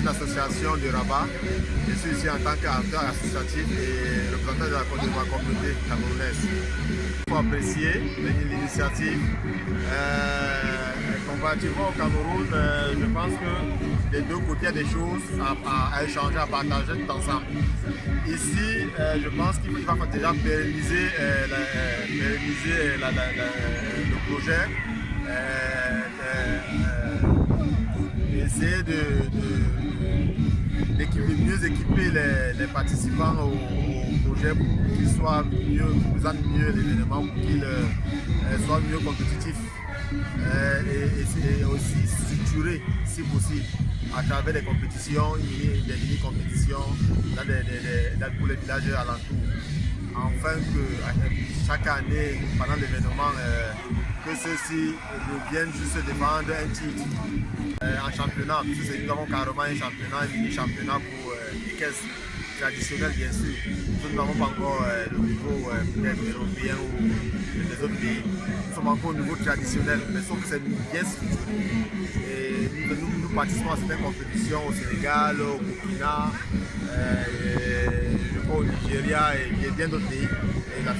une association de Rabat. Je suis ici en tant qu'acteur associatif et représentant de la, communauté camerounaise. Il faut apprécier l'initiative. Euh, comparativement au Cameroun, euh, je pense que des deux côtés, des choses à, échanger, à partager tout ensemble. Ici, euh, je pense qu'il va déjà pérenniser, le projet essayer de, mieux équiper les, participants au, projet pour qu'ils soient mieux, qu'ils mieux l'événement, pour qu'ils euh, soient mieux compétitifs euh, et, aussi structurés si possible à travers des compétitions, des mini-compétitions pour les villages alentours. Afin que chaque année, pendant l'événement, euh, que ceux-ci reviennent juste défendre un titre euh, en championnat. Nous avons carrément un championnat, un mini-championnat pour euh, les caisses traditionnelles, bien sûr. Nous n'avons pas encore euh, le niveau européen ou des autres pays. Nous sommes encore au niveau traditionnel, mais sauf que c'est bien structuré. Et nous, participons à certaines compétitions au Sénégal, au Burkina, au Nigeria et bien d'autres pays. Et la